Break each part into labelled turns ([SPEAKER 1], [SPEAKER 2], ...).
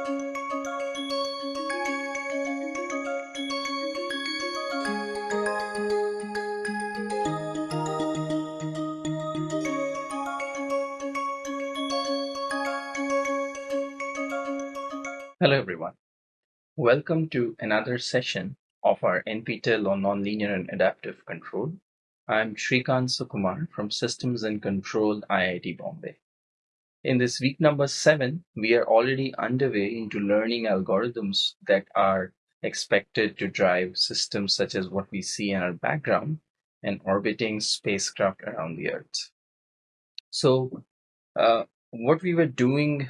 [SPEAKER 1] Hello everyone. Welcome to another session of our NPTEL on Nonlinear and Adaptive Control. I'm Srikant Sukumar from Systems and Control IIT Bombay. In this week number seven, we are already underway into learning algorithms that are expected to drive systems such as what we see in our background and orbiting spacecraft around the Earth. So uh, what we were doing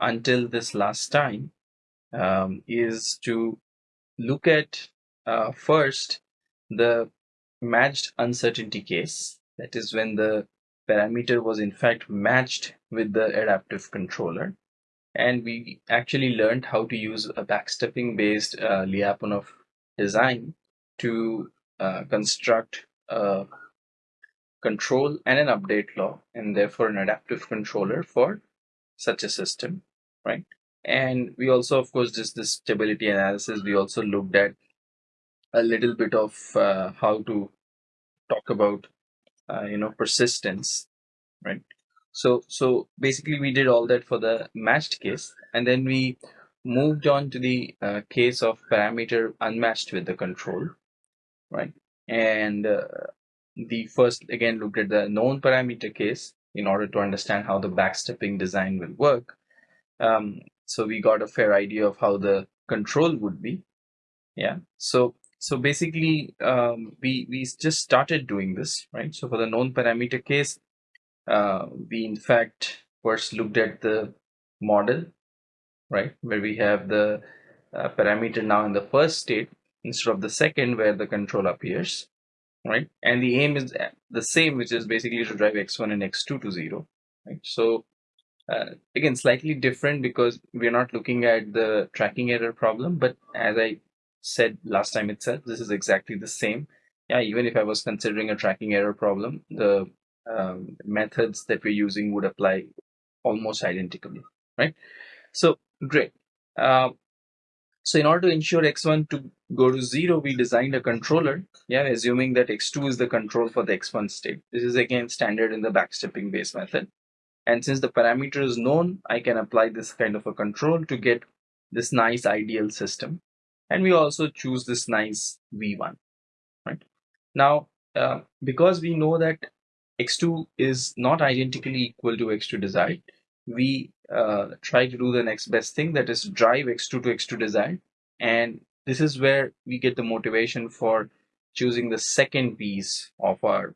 [SPEAKER 1] until this last time um, is to look at uh, first the matched uncertainty case. That is when the parameter was in fact matched with the adaptive controller. And we actually learned how to use a backstepping based uh, Lyapunov design to uh, construct a control and an update law and therefore an adaptive controller for such a system, right? And we also, of course, just this stability analysis, we also looked at a little bit of uh, how to talk about, uh, you know, persistence, right? So, so basically we did all that for the matched case and then we moved on to the uh, case of parameter unmatched with the control, right? And uh, the first again looked at the known parameter case in order to understand how the backstepping design will work. Um, so we got a fair idea of how the control would be yeah so so basically um, we we just started doing this right so for the known parameter case uh, we in fact first looked at the model right where we have the uh, parameter now in the first state instead of the second where the control appears right and the aim is the same which is basically to drive x1 and x2 to zero right so uh, again, slightly different because we're not looking at the tracking error problem, but as I said last time itself, this is exactly the same. Yeah, even if I was considering a tracking error problem, the um, methods that we're using would apply almost identically, right? So great. Uh, so in order to ensure x1 to go to zero, we designed a controller, yeah, assuming that x2 is the control for the x1 state. This is again standard in the backstepping base method. And since the parameter is known, I can apply this kind of a control to get this nice ideal system. And we also choose this nice V1, right? Now, uh, because we know that x2 is not identically equal to x2 desired, we uh, try to do the next best thing that is drive x2 to x2 desired. And this is where we get the motivation for choosing the second piece of our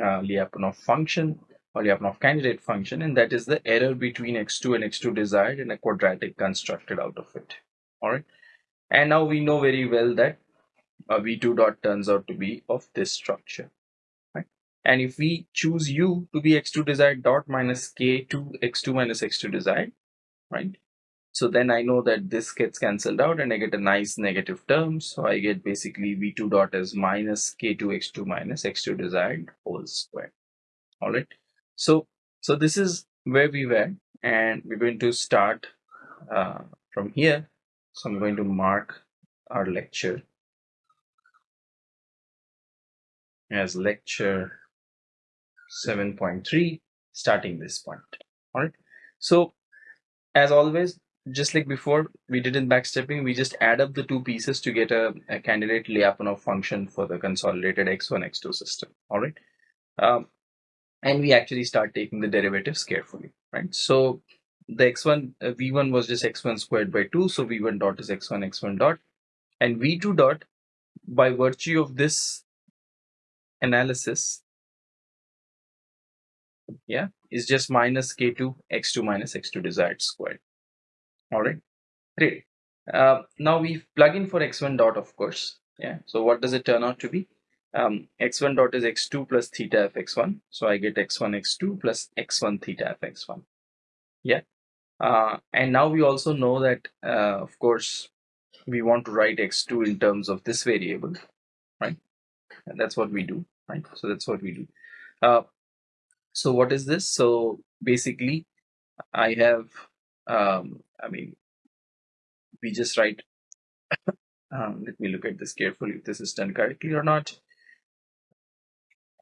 [SPEAKER 1] uh, Lyapunov function or Lyapunov candidate function, and that is the error between x2 and x2 desired in a quadratic constructed out of it. All right. And now we know very well that v2 dot turns out to be of this structure. And if we choose u to be x2 desired dot minus k2 x2 minus x2 desired, right? So then I know that this gets cancelled out and I get a nice negative term. So I get basically v2 dot as minus k2 x2 minus x2 desired whole square. All right. So, so this is where we were and we're going to start uh, from here. So I'm going to mark our lecture as lecture 7.3 starting this point. All right. So as always, just like before we did in backstepping, we just add up the two pieces to get a, a candidate Lyapunov function for the consolidated x1, x2 system. All right. Um, and we actually start taking the derivatives carefully, right? So the x1, uh, v1 was just x1 squared by 2, so v1 dot is x1, x1 dot, and v2 dot, by virtue of this analysis, yeah, is just minus k2 x2 minus x2 desired squared. All right, great. Uh, now we plug in for x1 dot, of course. Yeah, so what does it turn out to be? um, x1 dot is x2 plus theta f x1. So I get x1 x2 plus x1 theta f x1. Yeah. Uh, and now we also know that, uh, of course, we want to write x2 in terms of this variable, right? And that's what we do, right? So that's what we do. Uh, so what is this? So basically, I have, um, I mean, we just write, um, let me look at this carefully if this is done correctly or not.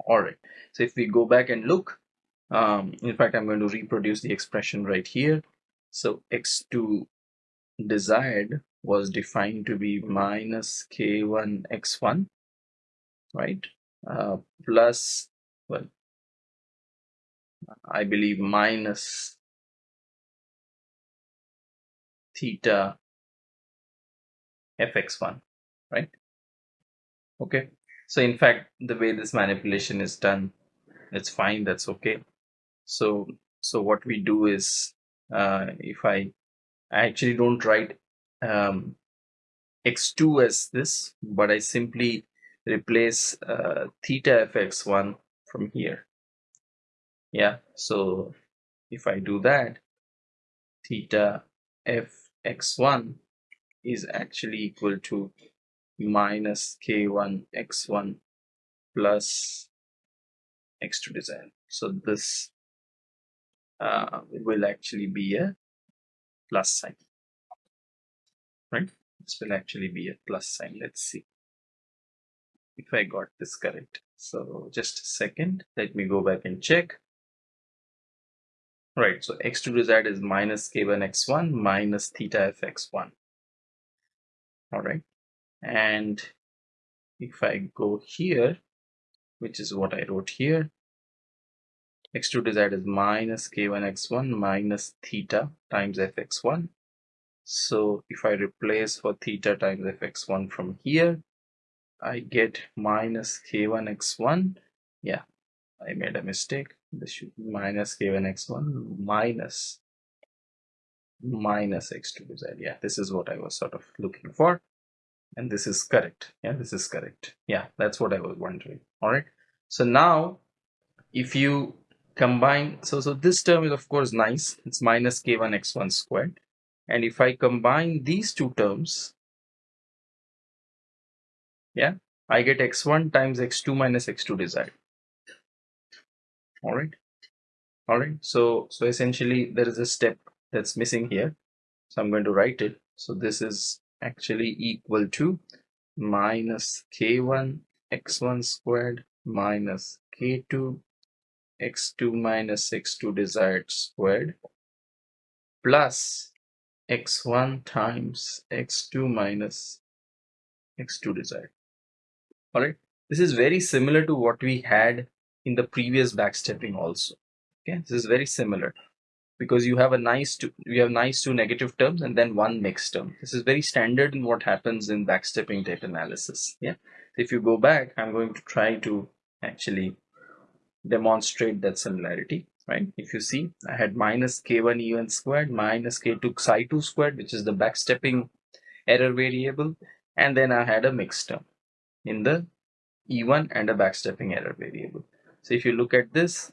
[SPEAKER 1] All right, so if we go back and look, um, in fact, I'm going to reproduce the expression right here. So x2 desired was defined to be minus k1 x1, right? Uh, plus, well, I believe minus theta fx1, right? Okay, so in fact, the way this manipulation is done, it's fine, that's okay. So, so what we do is, uh, if I, I actually don't write um, x2 as this, but I simply replace uh, theta fx1 from here. Yeah, so if I do that, theta fx1 is actually equal to minus k1 x1 plus x2 design. So this uh, will actually be a plus sign, right? This will actually be a plus sign. Let's see if I got this correct. So just a second, let me go back and check. Right, so x2 desired is minus k1 x1 minus theta fx1. All right, and if I go here, which is what I wrote here, x2 desired is minus k1 x1 minus theta times fx1. So if I replace for theta times fx1 from here, I get minus k1 x1. Yeah, I made a mistake. This should be minus k1 x1 minus minus x2z. Yeah, this is what I was sort of looking for. And this is correct. Yeah, this is correct. Yeah, that's what I was wondering. All right. So now if you combine, so, so this term is of course nice. It's minus k1 x1 squared. And if I combine these two terms, yeah, I get x1 times x2 minus x2 desired all right. All right. So so essentially there is a step that's missing here. So i'm going to write it. So this is actually equal to minus k1 x1 squared minus k2 x2 minus x2 desired squared plus x1 times x2 minus x2 desired. All right. This is very similar to what we had in the previous backstepping also. Okay this is very similar. Because you have a nice two you have nice two negative terms and then one mixed term. This is very standard in what happens in backstepping type analysis. Yeah. If you go back i'm going to try to actually demonstrate that similarity right? If you see i had minus k1 e1 squared minus k2 psi2 squared which is the backstepping error variable and then i had a mixed term in the e1 and a backstepping error variable so if you look at this,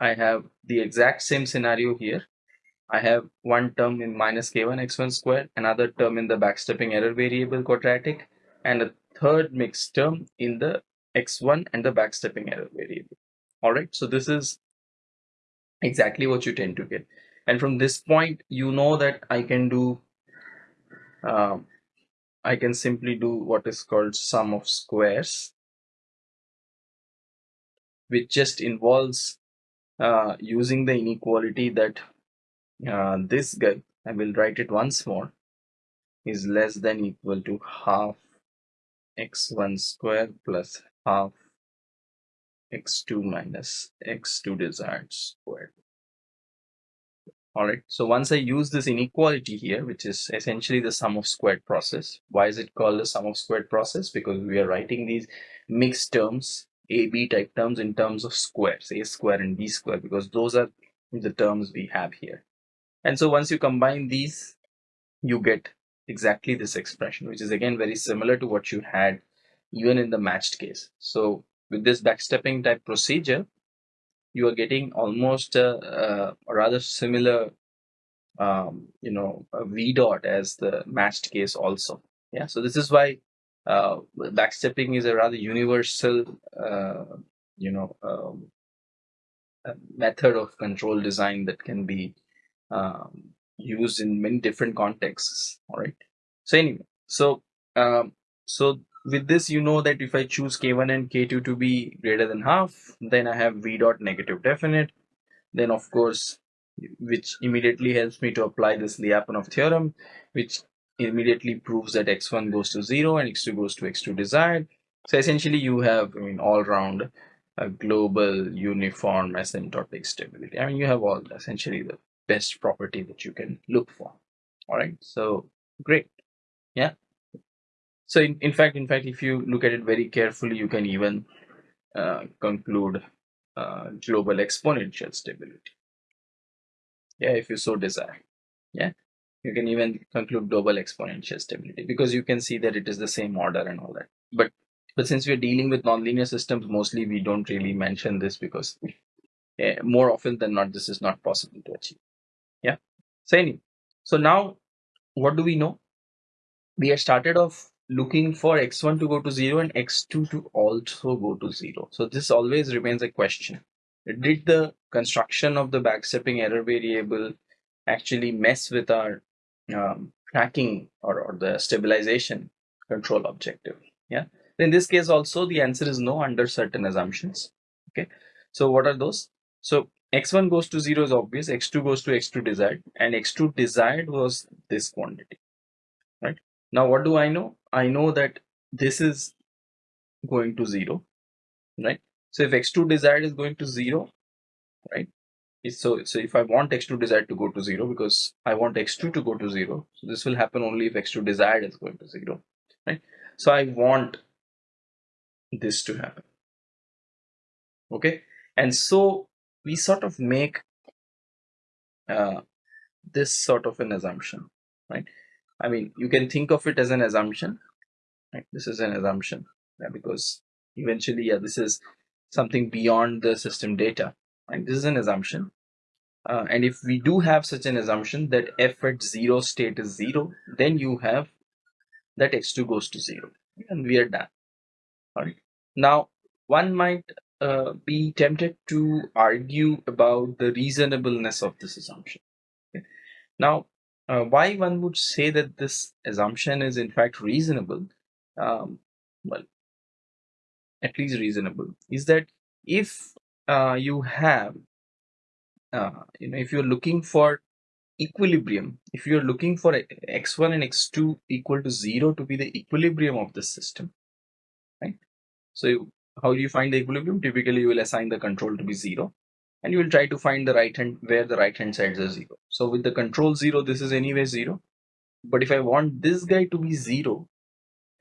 [SPEAKER 1] I have the exact same scenario here. I have one term in minus k1 x1 square, another term in the backstepping error variable quadratic, and a third mixed term in the x1 and the backstepping error variable. Alright, so this is exactly what you tend to get. And from this point, you know that I can do, um, I can simply do what is called sum of squares which just involves uh, using the inequality that uh, this guy, I will write it once more, is less than equal to half x1 square plus half x2 minus x2 desired squared. Alright, so once I use this inequality here, which is essentially the sum of squared process. Why is it called the sum of squared process? Because we are writing these mixed terms a b type terms in terms of squares a square and b square because those are the terms we have here. And so once you combine these you get exactly this expression which is again very similar to what you had even in the matched case. So with this backstepping type procedure you are getting almost a, a rather similar um, you know v dot as the matched case also. Yeah so this is why uh, backstepping is a rather universal, uh, you know, um, method of control design that can be um, used in many different contexts. All right. So anyway, so um, so with this, you know that if I choose k1 and k2 to be greater than half, then I have v dot negative definite. Then of course, which immediately helps me to apply this Lyapunov theorem, which immediately proves that x1 goes to 0 and x2 goes to x2 desired. So essentially you have, I mean, all round a global uniform asymptotic stability. I mean, you have all essentially the best property that you can look for. All right, so great. Yeah. So in, in fact, in fact, if you look at it very carefully, you can even uh, conclude uh, global exponential stability. Yeah, if you so desire. Yeah, you can even conclude global exponential stability because you can see that it is the same order and all that. But but since we're dealing with nonlinear systems, mostly we don't really mention this because uh, more often than not, this is not possible to achieve. Yeah. So anyway, so now what do we know? We have started off looking for x1 to go to 0 and x2 to also go to 0. So this always remains a question. Did the construction of the backstepping error variable actually mess with our um, tracking or, or the stabilization control objective? Yeah. In this case also the answer is no under certain assumptions. Okay. So what are those? So x1 goes to 0 is obvious, x2 goes to x2 desired and x2 desired was this quantity. Right. Now what do I know? I know that this is going to 0. Right. So if x2 desired is going to 0, right? So, so if I want x2 desired to go to 0 because I want x2 to go to 0, so this will happen only if x2 desired is going to 0, right? So I want this to happen okay? And so we sort of make uh, this sort of an assumption right? I mean you can think of it as an assumption right? This is an assumption yeah, because eventually yeah this is something beyond the system data right this is an assumption uh, and if we do have such an assumption that f at zero state is zero then you have that x2 goes to zero and we are done all right now, one might uh, be tempted to argue about the reasonableness of this assumption. Okay. Now, uh, why one would say that this assumption is in fact reasonable, um, well, at least reasonable, is that if uh, you have, uh, you know, if you're looking for equilibrium, if you're looking for x1 and x2 equal to 0 to be the equilibrium of the system, right? So how do you find the equilibrium? Typically, you will assign the control to be zero and you will try to find the right hand where the right hand sides are zero. So with the control zero, this is anyway zero. But if I want this guy to be zero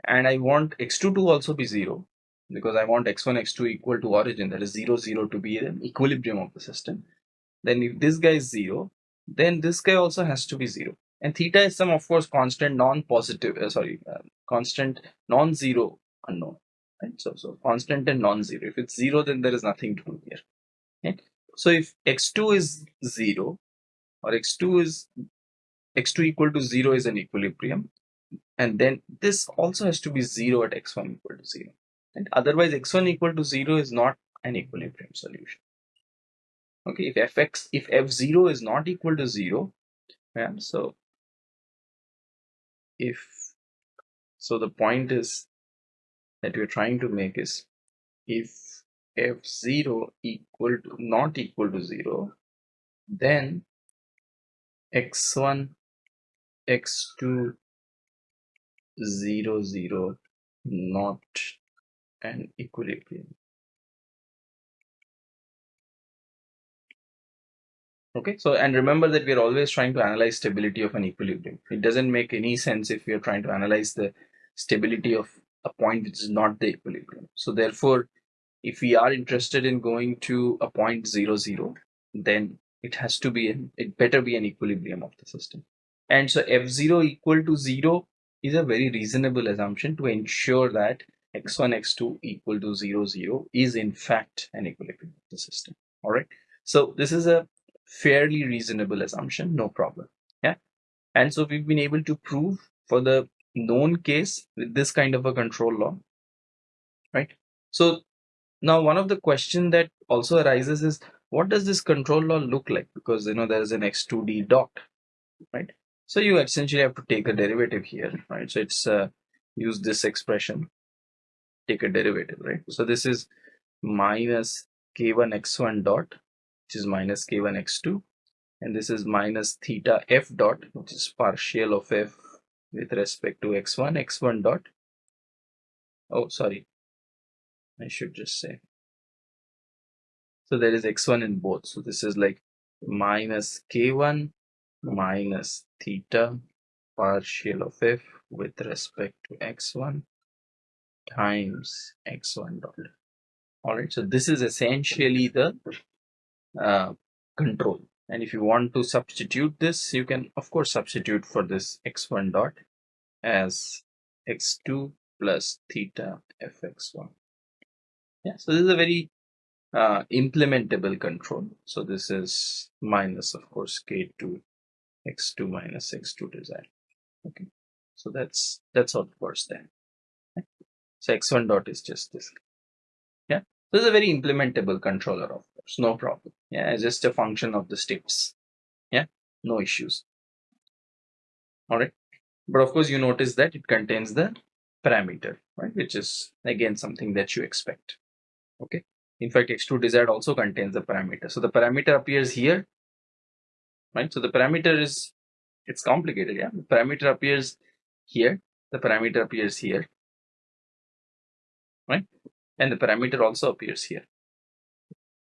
[SPEAKER 1] and I want x2 to also be zero because I want x1, x2 equal to origin, that is 0, 0 to be the equilibrium of the system. Then if this guy is 0, then this guy also has to be 0. And theta is some, of course, constant non-positive, uh, sorry, uh, constant non-zero unknown. Right? So, so constant and non-zero. If it's 0, then there is nothing to do here. Right? So if x2 is 0 or x2 is x2 equal to 0 is an equilibrium and then this also has to be 0 at x1 equal to 0 and Otherwise, x1 equal to 0 is not an equilibrium solution. Okay, if fx, if f0 is not equal to 0, yeah, so if, so the point is that we're trying to make is if f0 equal to not equal to 0, then x1, x2, 0, 0 not an equilibrium okay so and remember that we're always trying to analyze stability of an equilibrium it doesn't make any sense if we are trying to analyze the stability of a point which is not the equilibrium. So therefore, if we are interested in going to a point zero zero, then it has to be an, it better be an equilibrium of the system. And so f0 equal to zero is a very reasonable assumption to ensure that x1, x2 equal to zero zero is in fact an equilibrium of the system. All right. So this is a fairly reasonable assumption, no problem. Yeah. And so we've been able to prove for the known case with this kind of a control law right so now one of the question that also arises is what does this control law look like because you know there is an x2d dot right? So you essentially have to take a derivative here, right? So it's uh, use this expression, take a derivative, right? So this is minus k1 x1 dot, which is minus k1 x2, and this is minus theta f dot, which is partial of f with respect to x1, x1 dot. Oh, sorry, I should just say. So there is x1 in both. So this is like minus k1 minus theta partial of f with respect to x1 times x1 dot. All right, so this is essentially the uh, control. And if you want to substitute this, you can of course substitute for this x1 dot as x2 plus theta fx1. Yeah, so this is a very uh, implementable control. So this is minus of course k2 x2 minus x2 desired. Okay, so that's that's how it works then. So x1 dot is just this. Yeah, this is a very implementable controller of course, no problem. Yeah, it's just a function of the states. Yeah, no issues. All right, but of course you notice that it contains the parameter, right, which is again something that you expect. Okay, in fact x2 desired also contains the parameter. So the parameter appears here right? So the parameter is, it's complicated, yeah? The parameter appears here, the parameter appears here, right? And the parameter also appears here.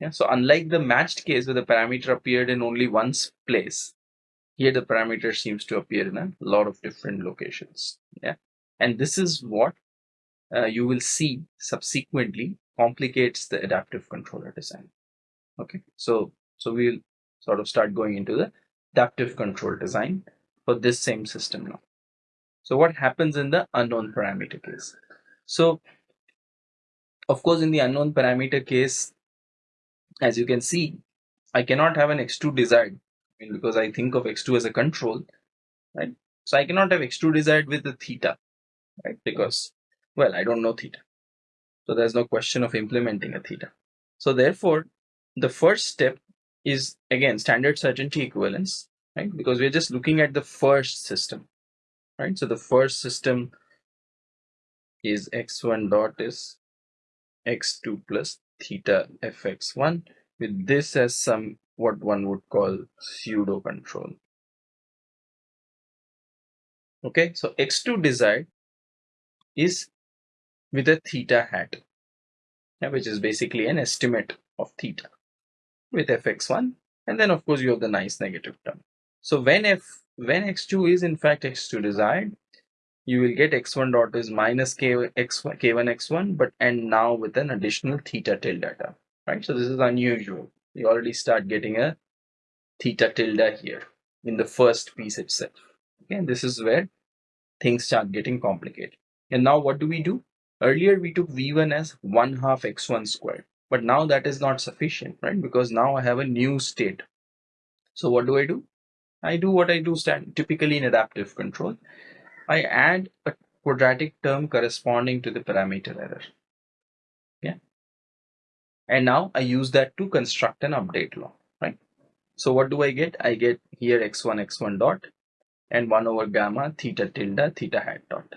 [SPEAKER 1] Yeah, so unlike the matched case where the parameter appeared in only one place, here the parameter seems to appear in a lot of different locations. Yeah, and this is what uh, you will see subsequently complicates the adaptive controller design. Okay, so so we'll sort of start going into the adaptive control design for this same system now. So what happens in the unknown parameter case? So of course in the unknown parameter case, as you can see, I cannot have an x2 desired I mean, because I think of x2 as a control, right? So I cannot have x2 desired with the theta, right? Because, well, I don't know theta. So there's no question of implementing a theta. So therefore, the first step is again standard certainty equivalence, right? Because we're just looking at the first system, right? So the first system is x1 dot is x2 plus theta fx1 with this as some what one would call pseudo control. Okay, so x2 desired is with a theta hat, which is basically an estimate of theta with fx1 and then of course you have the nice negative term. So when f when x2 is in fact x2 desired you will get x1 dot is minus k x1 k1 x1 but and now with an additional theta tilde term right? So this is unusual. You already start getting a theta tilde here in the first piece itself. Okay and this is where things start getting complicated. And now what do we do? Earlier we took v1 as 1 half x1 squared but now that is not sufficient right? Because now i have a new state. So what do i do? I do what i do stand typically in adaptive control i add a quadratic term corresponding to the parameter error. Yeah. And now i use that to construct an update law right? So what do i get? I get here x1 x1 dot and 1 over gamma theta tilde theta hat dot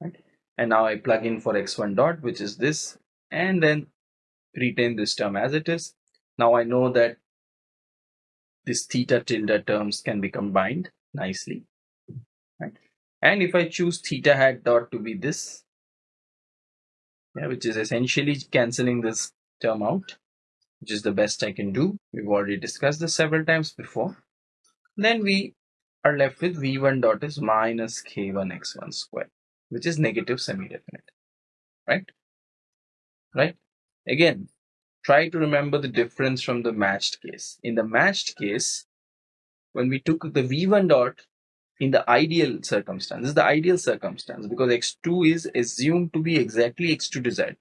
[SPEAKER 1] right? And now i plug in for x1 dot which is this and then retain this term as it is. Now I know that this theta tilde terms can be combined nicely. And if I choose theta hat dot to be this, yeah, which is essentially cancelling this term out, which is the best I can do. We've already discussed this several times before. Then we are left with v1 dot is minus k1 x1 square, which is negative semi-definite, right? Right? Again, try to remember the difference from the matched case. In the matched case, when we took the v1 dot in the ideal circumstance, this is the ideal circumstance because x2 is assumed to be exactly x2 desired.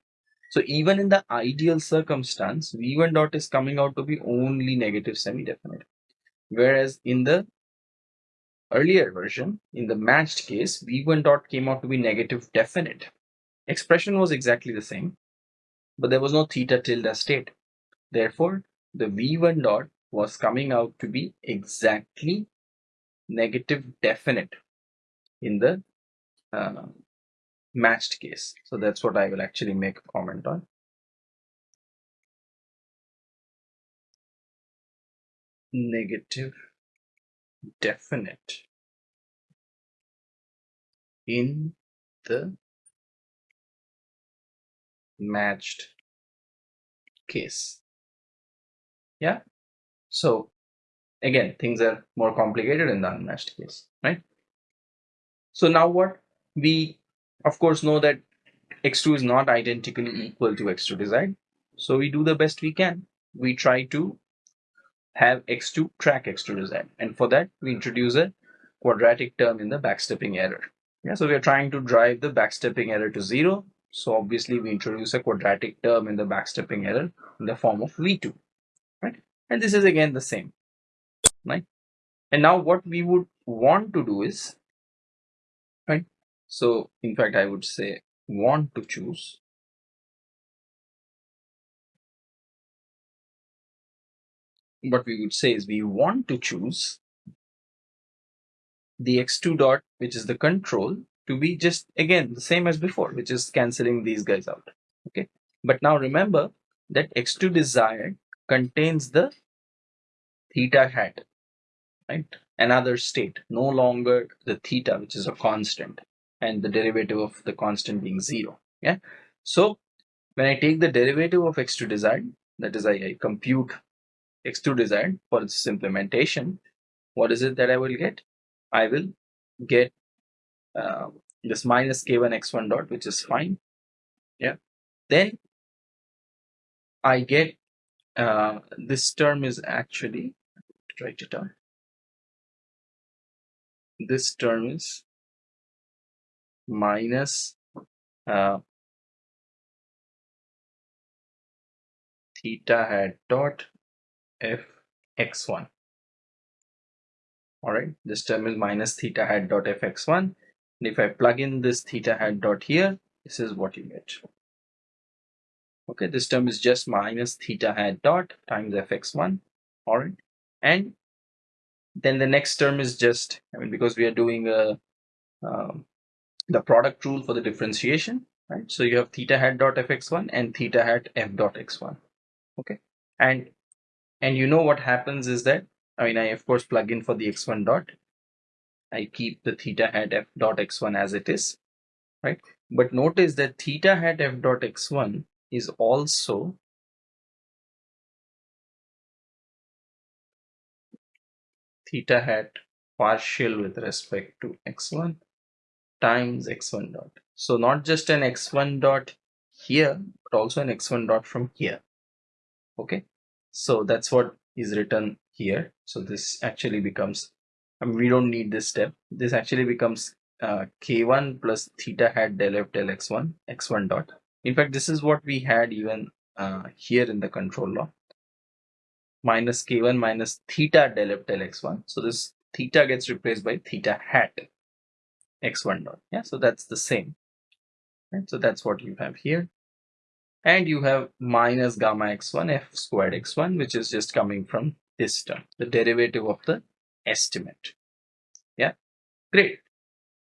[SPEAKER 1] So even in the ideal circumstance, v1 dot is coming out to be only negative semi-definite. Whereas in the earlier version, in the matched case, v1 dot came out to be negative definite. Expression was exactly the same, but there was no theta tilde state. Therefore, the v1 dot was coming out to be exactly negative definite in the uh, matched case. So that's what I will actually make a comment on. Negative definite in the matched case. Yeah. So again, things are more complicated in the unmatched case, right? So now what? We of course know that x2 is not identically equal to x2 desired. So we do the best we can. We try to have x2 track x2 desired. And for that, we introduce a quadratic term in the backstepping error. Yeah, so we are trying to drive the backstepping error to zero. So obviously we introduce a quadratic term in the backstepping error in the form of v2, right? And this is again the same, right? And now what we would want to do is, right? So in fact, I would say want to choose what we would say is we want to choose the x2 dot, which is the control, to be just again the same as before, which is canceling these guys out. Okay. But now remember that x2 desired contains the theta hat, right? Another state, no longer the theta, which is a constant, and the derivative of the constant being zero. Yeah. So when I take the derivative of x2 desired, that is I, I compute x2 desired for its implementation, what is it that I will get? I will get uh, this minus k1 x1 dot, which is fine. Yeah. Then I get uh, this term is actually write it down. This term is minus uh, theta hat dot f x1 all right this term is minus theta hat dot fx1 and if I plug in this theta hat dot here this is what you get. Okay this term is just minus theta hat dot times fx1 all right and then the next term is just I mean because we are doing a um, the product rule for the differentiation right? So you have theta hat dot fx1 and theta hat f dot x1 okay? And and you know what happens is that I mean I of course plug in for the x1 dot. I keep the theta hat f dot x1 as it is right? But notice that theta hat f dot x1 is also theta hat partial with respect to x1 times x1 dot. So not just an x1 dot here but also an x1 dot from here. Okay? So that's what is written here. So this actually becomes I mean, we don't need this step. This actually becomes uh, k1 plus theta hat del f del x1 x1 dot. In fact this is what we had even uh, here in the control law minus k1 minus theta del f del x1 so this theta gets replaced by theta hat x1 dot. Yeah so that's the same. Right so that's what you have here. And you have minus gamma x1 f squared x1 which is just coming from this term the derivative of the estimate. Yeah great.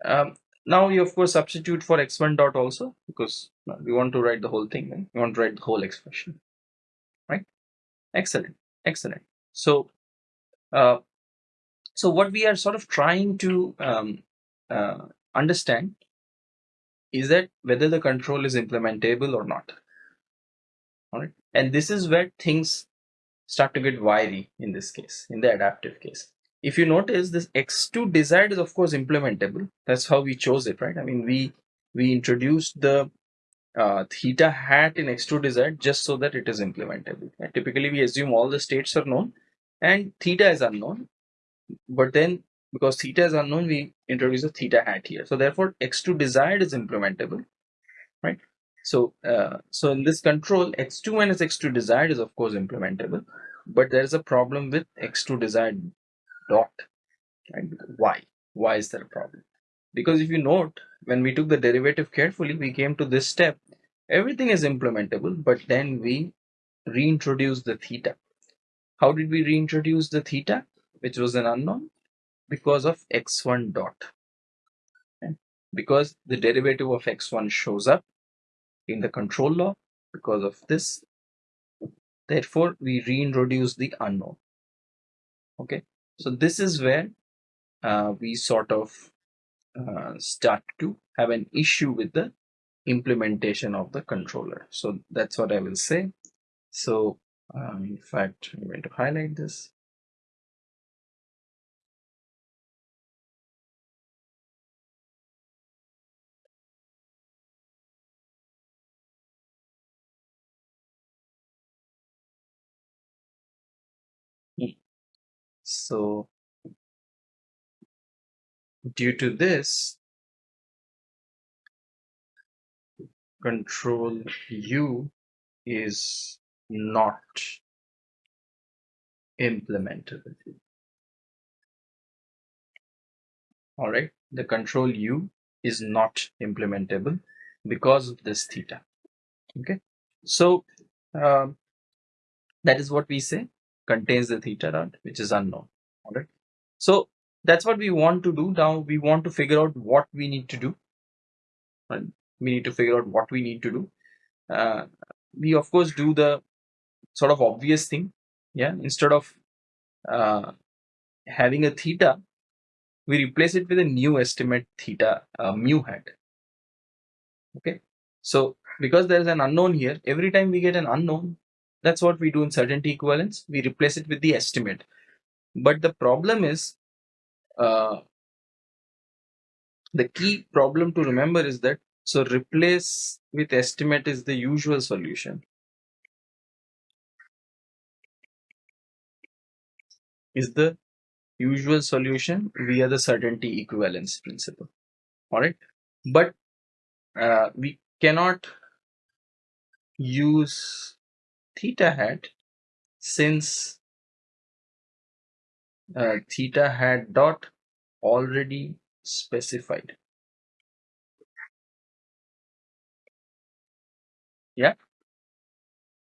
[SPEAKER 1] Um, now you of course substitute for x1 dot also because we want to write the whole thing right? we want to write the whole expression right? Excellent excellent. So uh, so what we are sort of trying to um, uh, understand is that whether the control is implementable or not. All right? And this is where things start to get wiry in this case in the adaptive case. If you notice this x2 desired is of course implementable. That's how we chose it right? I mean we we introduced the uh, theta hat in x2 desired just so that it is implementable right? typically we assume all the states are known and theta is unknown but then because theta is unknown we introduce a theta hat here so therefore x2 desired is implementable right so, uh, so in this control, x2 minus x2 desired is of course implementable, but there is a problem with x2 desired dot. Why? Why is there a problem? Because if you note, when we took the derivative carefully, we came to this step. Everything is implementable, but then we reintroduce the theta. How did we reintroduce the theta, which was an unknown? because of x1 dot. Okay? Because the derivative of x1 shows up in the control law because of this. Therefore, we reintroduce the unknown. Okay, so this is where uh, we sort of uh, start to have an issue with the implementation of the controller. So that's what I will say. So um, in fact, I'm going to highlight this. So due to this, control U is not implementable. All right, the control U is not implementable because of this theta. Okay, so um, that is what we say contains the theta dot, which is unknown. All right, so that's what we want to do. Now we want to figure out what we need to do. Right? We need to figure out what we need to do. Uh, we of course do the sort of obvious thing. Yeah, instead of uh, having a theta, we replace it with a new estimate theta uh, mu hat. Okay, so because there is an unknown here, every time we get an unknown, that's what we do in certainty equivalence. We replace it with the estimate. But the problem is, uh, the key problem to remember is that so replace with estimate is the usual solution. Is the usual solution via the certainty equivalence principle. All right, but uh, we cannot use theta hat since uh, theta hat dot already specified. Yeah,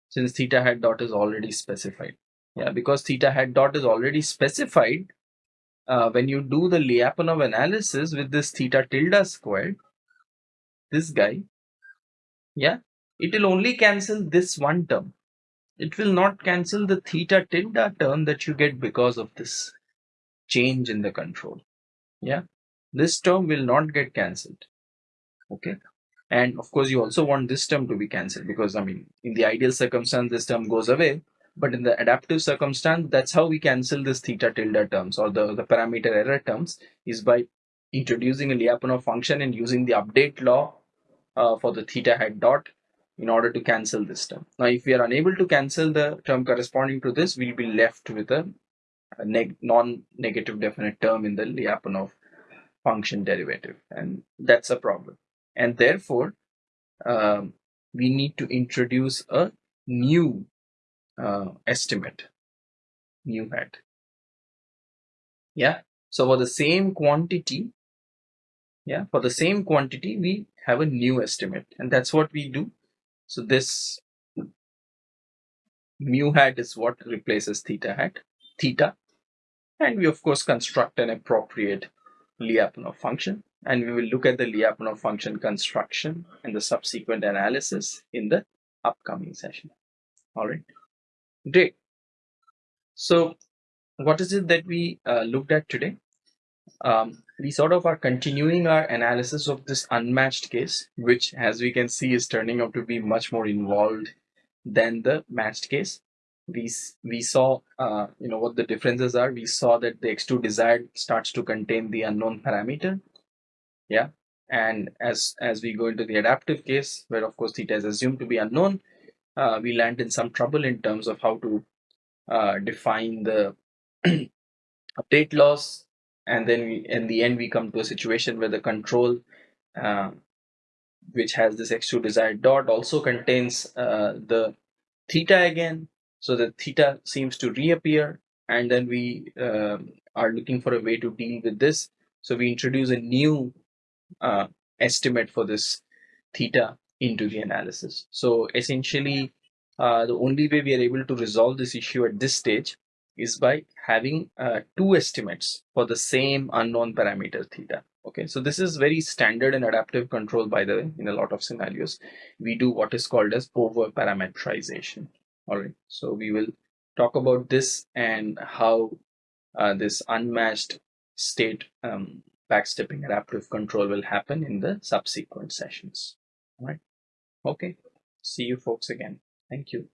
[SPEAKER 1] since theta hat dot is already specified. Yeah, because theta hat dot is already specified. Uh, when you do the Lyapunov analysis with this theta tilde squared, this guy, yeah, it will only cancel this one term. It will not cancel the theta tilde term that you get because of this change in the control. Yeah, this term will not get cancelled. Okay, and of course, you also want this term to be cancelled because I mean, in the ideal circumstance, this term goes away. But in the adaptive circumstance, that's how we cancel this theta tilde terms or the, the parameter error terms is by introducing a Lyapunov function and using the update law uh, for the theta hat dot in order to cancel this term. Now, if we are unable to cancel the term corresponding to this, we'll be left with a, a neg non-negative definite term in the Lyapunov function derivative, and that's a problem. And therefore, um, we need to introduce a new uh, estimate. Mu hat. Yeah? So for the same quantity yeah for the same quantity we have a new estimate. And that's what we do. So this mu hat is what replaces theta hat theta. And we of course construct an appropriate Lyapunov function and we will look at the Lyapunov function construction and the subsequent analysis in the upcoming session all right Great. So what is it that we uh, looked at today? Um, we sort of are continuing our analysis of this unmatched case, which as we can see is turning out to be much more involved than the matched case. We, we saw, uh, you know, what the differences are. We saw that the x2 desired starts to contain the unknown parameter. Yeah. And as, as we go into the adaptive case, where of course theta is assumed to be unknown, uh, we land in some trouble in terms of how to uh, define the update laws. And then we, in the end we come to a situation where the control uh, which has this x2 desired dot also contains uh, the theta again. So the theta seems to reappear. And then we um, are looking for a way to deal with this. So we introduce a new uh, estimate for this theta into the analysis. So essentially, uh, the only way we are able to resolve this issue at this stage is by having uh, two estimates for the same unknown parameter theta. Okay, so this is very standard in adaptive control, by the way, in a lot of scenarios. We do what is called as over parameterization. All right, so we will talk about this and how uh, this unmatched state um, backstepping adaptive control will happen in the subsequent sessions. All right. Okay. See you folks again. Thank you.